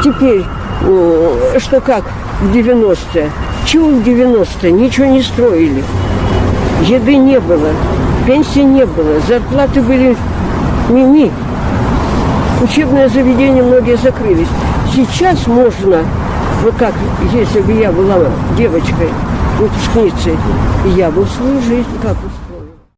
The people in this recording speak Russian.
Теперь, что как в 90-е? Чего в 90-е? Ничего не строили. Еды не было, пенсии не было, зарплаты были мими. Учебные заведения многие закрылись. Сейчас можно, вот как, если бы я была девочкой, выпускницей, я бы свою жизнь как бы